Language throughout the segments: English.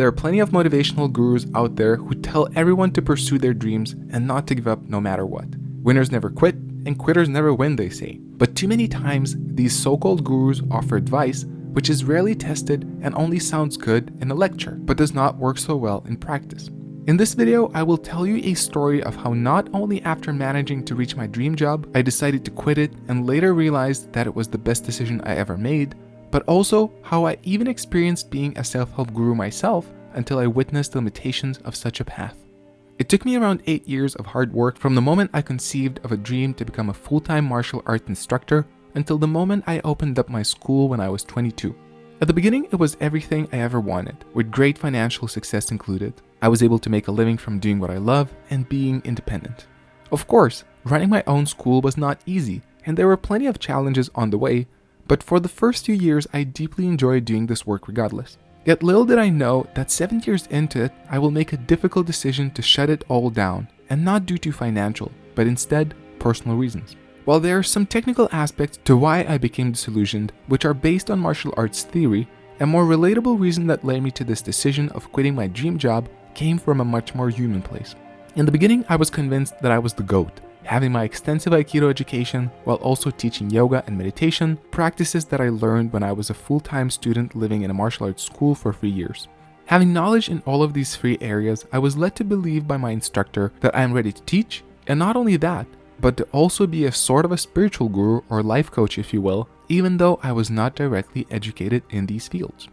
there are plenty of motivational gurus out there who tell everyone to pursue their dreams and not to give up no matter what. Winners never quit, and quitters never win, they say. But too many times, these so-called gurus offer advice which is rarely tested and only sounds good in a lecture, but does not work so well in practice. In this video, I will tell you a story of how not only after managing to reach my dream job, I decided to quit it and later realized that it was the best decision I ever made, but also how I even experienced being a self-help guru myself until I witnessed the limitations of such a path. It took me around 8 years of hard work from the moment I conceived of a dream to become a full-time martial arts instructor until the moment I opened up my school when I was 22. At the beginning, it was everything I ever wanted, with great financial success included. I was able to make a living from doing what I love and being independent. Of course, running my own school was not easy, and there were plenty of challenges on the way, but for the first few years, I deeply enjoyed doing this work regardless. Yet little did I know that 7 years into it, I will make a difficult decision to shut it all down, and not due to financial, but instead personal reasons. While there are some technical aspects to why I became disillusioned, which are based on martial arts theory, a more relatable reason that led me to this decision of quitting my dream job came from a much more human place. In the beginning, I was convinced that I was the GOAT, having my extensive Aikido education while also teaching yoga and meditation, practices that I learned when I was a full-time student living in a martial arts school for three years. Having knowledge in all of these three areas, I was led to believe by my instructor that I am ready to teach, and not only that, but to also be a sort of a spiritual guru or life coach if you will, even though I was not directly educated in these fields.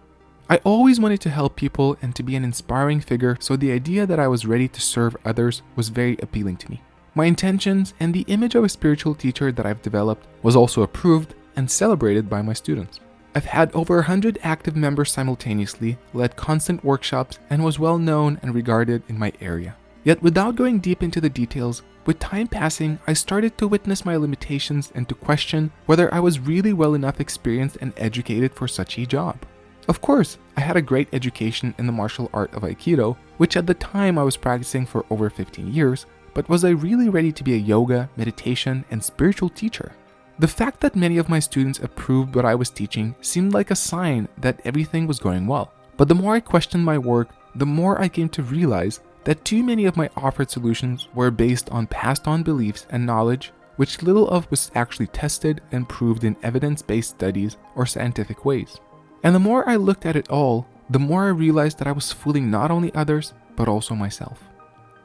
I always wanted to help people and to be an inspiring figure, so the idea that I was ready to serve others was very appealing to me. My intentions and the image of a spiritual teacher that I've developed was also approved and celebrated by my students. I've had over 100 active members simultaneously, led constant workshops, and was well known and regarded in my area. Yet without going deep into the details, with time passing, I started to witness my limitations and to question whether I was really well enough experienced and educated for such a job. Of course, I had a great education in the martial art of Aikido, which at the time I was practicing for over 15 years, but was I really ready to be a yoga, meditation, and spiritual teacher? The fact that many of my students approved what I was teaching seemed like a sign that everything was going well. But the more I questioned my work, the more I came to realize that too many of my offered solutions were based on passed on beliefs and knowledge which little of was actually tested and proved in evidence-based studies or scientific ways. And the more I looked at it all, the more I realized that I was fooling not only others, but also myself.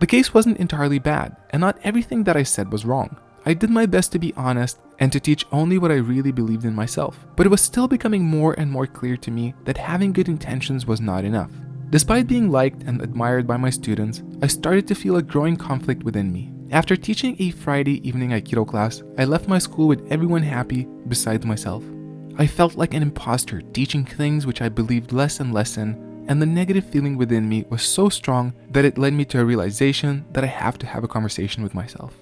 The case wasn't entirely bad, and not everything that I said was wrong. I did my best to be honest and to teach only what I really believed in myself, but it was still becoming more and more clear to me that having good intentions was not enough. Despite being liked and admired by my students, I started to feel a growing conflict within me. After teaching a Friday evening Aikido class, I left my school with everyone happy besides myself. I felt like an imposter teaching things which I believed less and less in, and the negative feeling within me was so strong that it led me to a realization that I have to have a conversation with myself.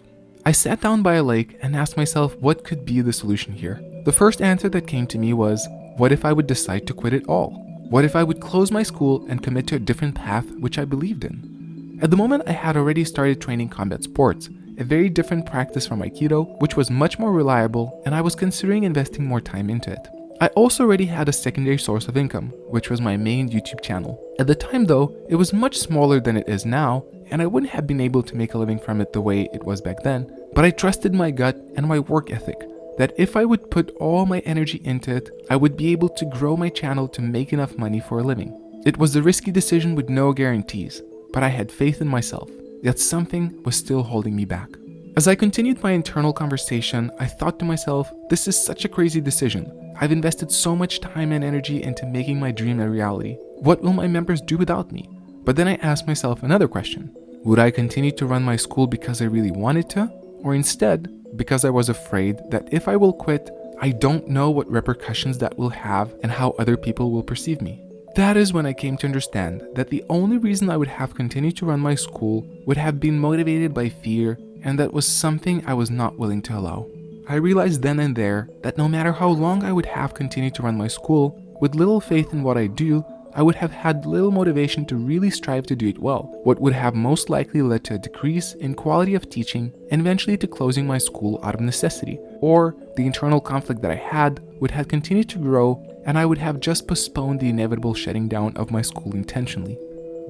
I sat down by a lake and asked myself what could be the solution here. The first answer that came to me was, what if I would decide to quit it all? What if I would close my school and commit to a different path which I believed in? At the moment, I had already started training combat sports, a very different practice from Aikido, which was much more reliable, and I was considering investing more time into it. I also already had a secondary source of income, which was my main YouTube channel. At the time though, it was much smaller than it is now, and I wouldn't have been able to make a living from it the way it was back then, but I trusted my gut and my work ethic, that if I would put all my energy into it, I would be able to grow my channel to make enough money for a living. It was a risky decision with no guarantees, but I had faith in myself, yet something was still holding me back. As I continued my internal conversation, I thought to myself, this is such a crazy decision. I've invested so much time and energy into making my dream a reality. What will my members do without me? But then I asked myself another question. Would I continue to run my school because I really wanted to? Or instead, because I was afraid that if I will quit, I don't know what repercussions that will have and how other people will perceive me. That is when I came to understand that the only reason I would have continued to run my school would have been motivated by fear and that was something I was not willing to allow. I realized then and there that no matter how long I would have continued to run my school, with little faith in what I do, I would have had little motivation to really strive to do it well, what would have most likely led to a decrease in quality of teaching and eventually to closing my school out of necessity, or the internal conflict that I had would have continued to grow and I would have just postponed the inevitable shutting down of my school intentionally.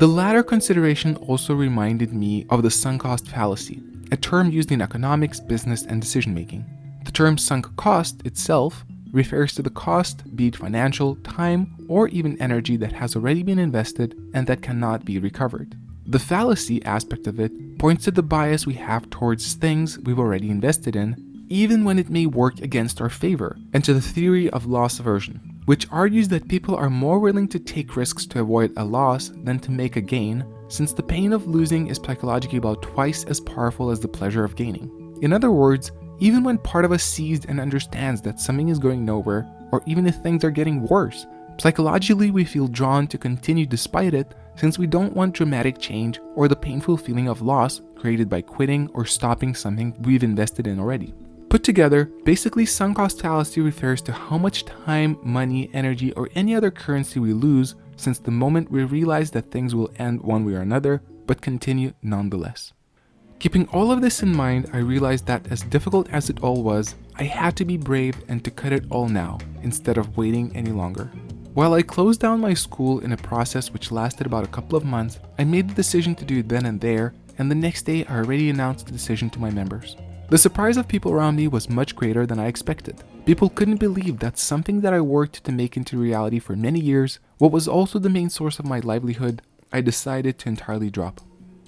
The latter consideration also reminded me of the sunk cost fallacy, a term used in economics, business, and decision making. The term sunk cost itself refers to the cost, be it financial, time, or even energy that has already been invested and that cannot be recovered. The fallacy aspect of it points to the bias we have towards things we've already invested in, even when it may work against our favor, and to the theory of loss aversion, which argues that people are more willing to take risks to avoid a loss than to make a gain, since the pain of losing is psychologically about twice as powerful as the pleasure of gaining. In other words, even when part of us sees and understands that something is going nowhere, or even if things are getting worse, psychologically we feel drawn to continue despite it since we don't want dramatic change or the painful feeling of loss created by quitting or stopping something we've invested in already. Put together, basically sunk cost fallacy refers to how much time, money, energy, or any other currency we lose since the moment we realize that things will end one way or another, but continue nonetheless. Keeping all of this in mind, I realized that as difficult as it all was, I had to be brave and to cut it all now, instead of waiting any longer. While I closed down my school in a process which lasted about a couple of months, I made the decision to do it then and there, and the next day I already announced the decision to my members. The surprise of people around me was much greater than I expected. People couldn't believe that something that I worked to make into reality for many years, what was also the main source of my livelihood, I decided to entirely drop.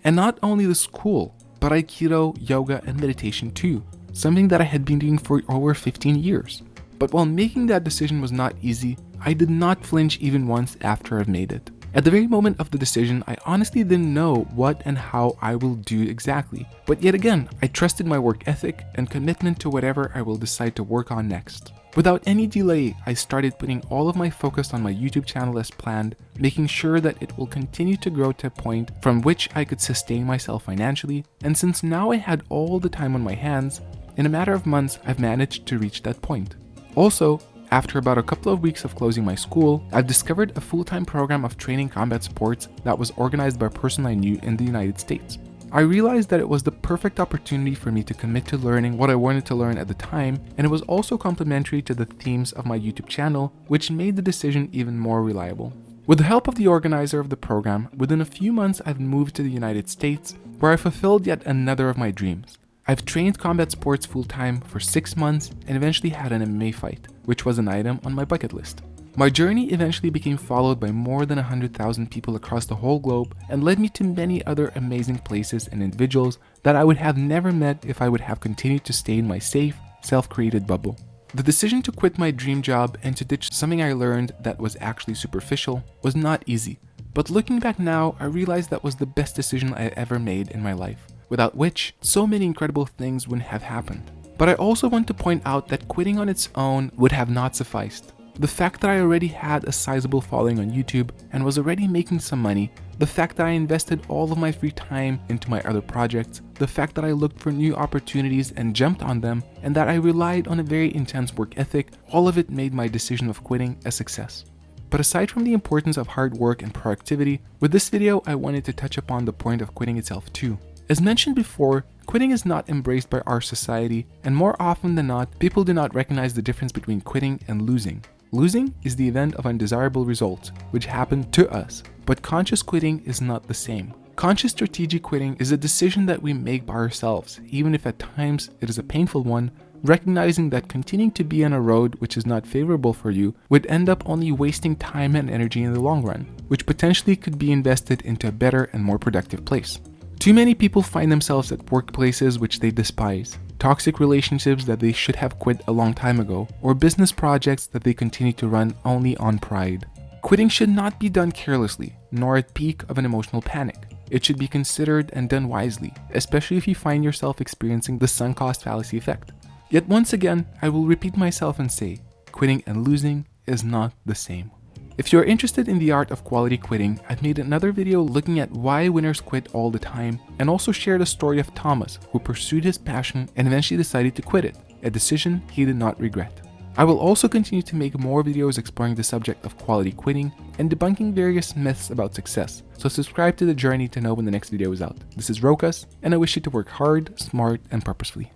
And not only the school, but Aikido, yoga, and meditation too, something that I had been doing for over 15 years. But while making that decision was not easy, I did not flinch even once after I've made it. At the very moment of the decision, I honestly didn't know what and how I will do exactly. But yet again, I trusted my work ethic and commitment to whatever I will decide to work on next. Without any delay, I started putting all of my focus on my YouTube channel as planned, making sure that it will continue to grow to a point from which I could sustain myself financially, and since now I had all the time on my hands, in a matter of months I've managed to reach that point. Also, after about a couple of weeks of closing my school, I've discovered a full-time program of training combat sports that was organized by a person I knew in the United States. I realized that it was the perfect opportunity for me to commit to learning what I wanted to learn at the time, and it was also complementary to the themes of my YouTube channel, which made the decision even more reliable. With the help of the organizer of the program, within a few months I've moved to the United States, where I fulfilled yet another of my dreams. I've trained combat sports full-time for 6 months and eventually had an MMA fight, which was an item on my bucket list. My journey eventually became followed by more than 100,000 people across the whole globe and led me to many other amazing places and individuals that I would have never met if I would have continued to stay in my safe, self-created bubble. The decision to quit my dream job and to ditch something I learned that was actually superficial was not easy, but looking back now, I realized that was the best decision I ever made in my life, without which so many incredible things wouldn't have happened. But I also want to point out that quitting on its own would have not sufficed. The fact that I already had a sizable following on YouTube and was already making some money, the fact that I invested all of my free time into my other projects, the fact that I looked for new opportunities and jumped on them, and that I relied on a very intense work ethic, all of it made my decision of quitting a success. But aside from the importance of hard work and productivity, with this video I wanted to touch upon the point of quitting itself too. As mentioned before, quitting is not embraced by our society, and more often than not, people do not recognize the difference between quitting and losing. Losing is the event of undesirable results, which happen to us, but conscious quitting is not the same. Conscious strategic quitting is a decision that we make by ourselves, even if at times it is a painful one, recognizing that continuing to be on a road which is not favorable for you would end up only wasting time and energy in the long run, which potentially could be invested into a better and more productive place. Too many people find themselves at workplaces which they despise, toxic relationships that they should have quit a long time ago, or business projects that they continue to run only on pride. Quitting should not be done carelessly, nor at peak of an emotional panic. It should be considered and done wisely, especially if you find yourself experiencing the sunk cost fallacy effect. Yet once again, I will repeat myself and say, quitting and losing is not the same. If you are interested in the art of quality quitting, I've made another video looking at why winners quit all the time and also shared a story of Thomas who pursued his passion and eventually decided to quit it, a decision he did not regret. I will also continue to make more videos exploring the subject of quality quitting and debunking various myths about success, so subscribe to the journey to know when the next video is out. This is Rokas, and I wish you to work hard, smart, and purposefully.